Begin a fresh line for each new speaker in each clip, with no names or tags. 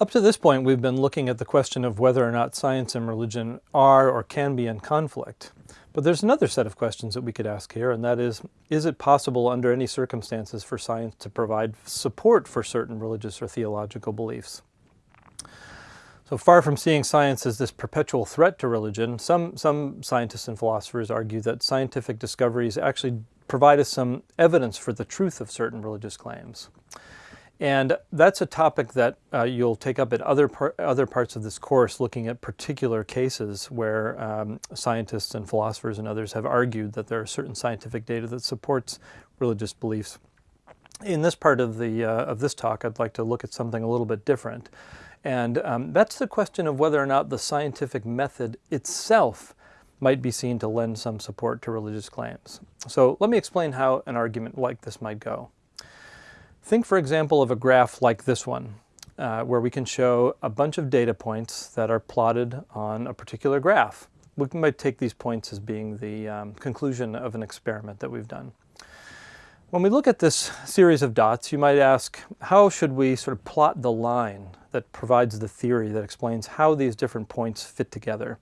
Up to this point, we've been looking at the question of whether or not science and religion are or can be in conflict. But there's another set of questions that we could ask here, and that is, is it possible under any circumstances for science to provide support for certain religious or theological beliefs? So far from seeing science as this perpetual threat to religion, some, some scientists and philosophers argue that scientific discoveries actually provide us some evidence for the truth of certain religious claims. And that's a topic that uh, you'll take up at other, par other parts of this course, looking at particular cases where um, scientists and philosophers and others have argued that there are certain scientific data that supports religious beliefs. In this part of, the, uh, of this talk, I'd like to look at something a little bit different. And um, that's the question of whether or not the scientific method itself might be seen to lend some support to religious claims. So let me explain how an argument like this might go. Think, for example, of a graph like this one, uh, where we can show a bunch of data points that are plotted on a particular graph. We might take these points as being the um, conclusion of an experiment that we've done. When we look at this series of dots, you might ask, how should we sort of plot the line that provides the theory that explains how these different points fit together?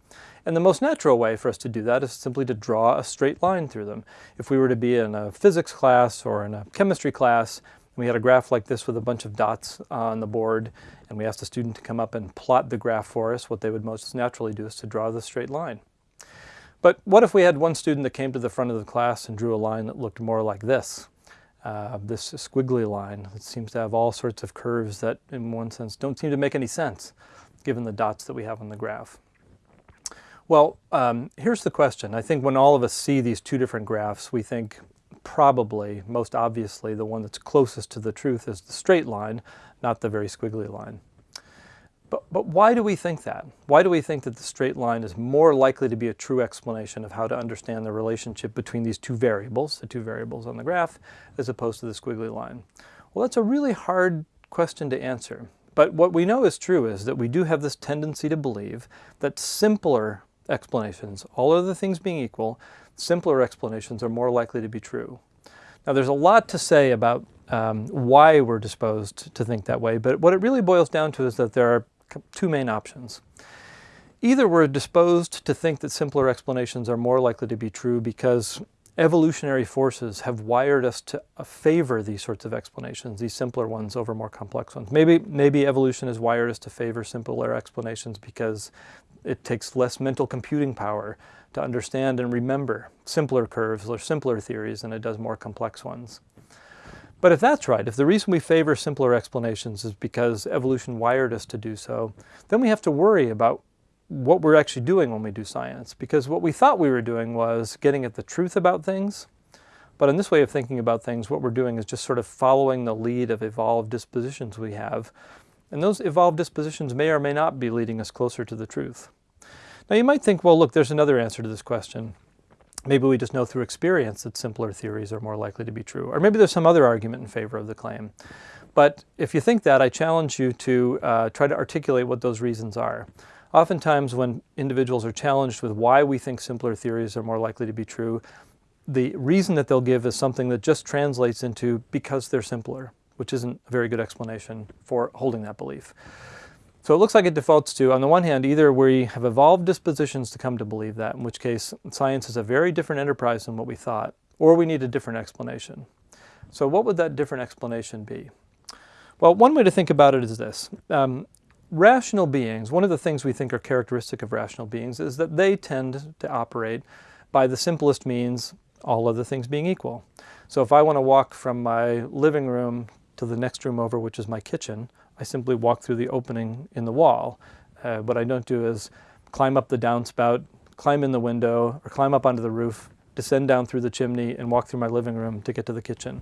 And the most natural way for us to do that is simply to draw a straight line through them. If we were to be in a physics class or in a chemistry class, we had a graph like this with a bunch of dots on the board, and we asked the student to come up and plot the graph for us, what they would most naturally do is to draw the straight line. But what if we had one student that came to the front of the class and drew a line that looked more like this? uh, this squiggly line. that seems to have all sorts of curves that in one sense don't seem to make any sense given the dots that we have on the graph. Well, um, here's the question. I think when all of us see these two different graphs, we think probably, most obviously, the one that's closest to the truth is the straight line, not the very squiggly line. But, but why do we think that? Why do we think that the straight line is more likely to be a true explanation of how to understand the relationship between these two variables, the two variables on the graph, as opposed to the squiggly line? Well, that's a really hard question to answer. But what we know is true is that we do have this tendency to believe that simpler explanations, all other things being equal, simpler explanations are more likely to be true. Now there's a lot to say about um, why we're disposed to think that way, but what it really boils down to is that there are two main options. Either we're disposed to think that simpler explanations are more likely to be true because evolutionary forces have wired us to favor these sorts of explanations, these simpler ones over more complex ones. Maybe, maybe evolution has wired us to favor simpler explanations because it takes less mental computing power to understand and remember simpler curves or simpler theories than it does more complex ones. But if that's right, if the reason we favor simpler explanations is because evolution wired us to do so, then we have to worry about what we're actually doing when we do science. Because what we thought we were doing was getting at the truth about things. But in this way of thinking about things, what we're doing is just sort of following the lead of evolved dispositions we have. And those evolved dispositions may or may not be leading us closer to the truth. Now you might think, well, look, there's another answer to this question. Maybe we just know through experience that simpler theories are more likely to be true. Or maybe there's some other argument in favor of the claim. But if you think that, I challenge you to uh, try to articulate what those reasons are. Oftentimes when individuals are challenged with why we think simpler theories are more likely to be true, the reason that they'll give is something that just translates into because they're simpler, which isn't a very good explanation for holding that belief. So it looks like it defaults to, on the one hand, either we have evolved dispositions to come to believe that, in which case science is a very different enterprise than what we thought, or we need a different explanation. So what would that different explanation be? Well, one way to think about it is this. Um, rational beings, one of the things we think are characteristic of rational beings is that they tend to operate by the simplest means, all other things being equal. So if I want to walk from my living room to the next room over, which is my kitchen, I simply walk through the opening in the wall. Uh, what I don't do is climb up the downspout, climb in the window, or climb up onto the roof, descend down through the chimney, and walk through my living room to get to the kitchen.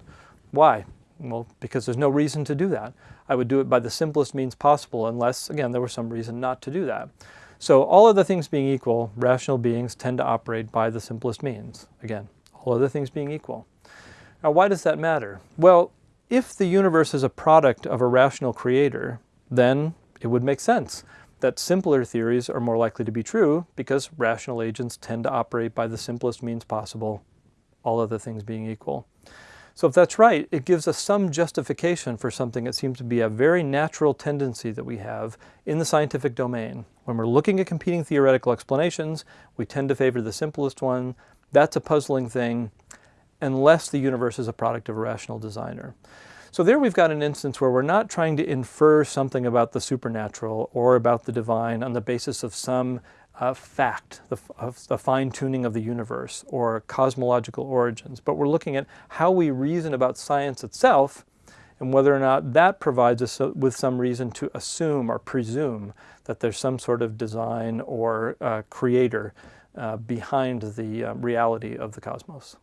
Why? Well, because there's no reason to do that. I would do it by the simplest means possible unless, again, there was some reason not to do that. So all other things being equal, rational beings tend to operate by the simplest means. Again, all other things being equal. Now, why does that matter? Well, if the universe is a product of a rational creator, then it would make sense that simpler theories are more likely to be true because rational agents tend to operate by the simplest means possible, all other things being equal. So if that's right, it gives us some justification for something that seems to be a very natural tendency that we have in the scientific domain. When we're looking at competing theoretical explanations, we tend to favor the simplest one. That's a puzzling thing unless the universe is a product of a rational designer. So there we've got an instance where we're not trying to infer something about the supernatural or about the divine on the basis of some uh, fact, the, of the fine-tuning of the universe or cosmological origins, but we're looking at how we reason about science itself and whether or not that provides us with some reason to assume or presume that there's some sort of design or uh, creator uh, behind the uh, reality of the cosmos.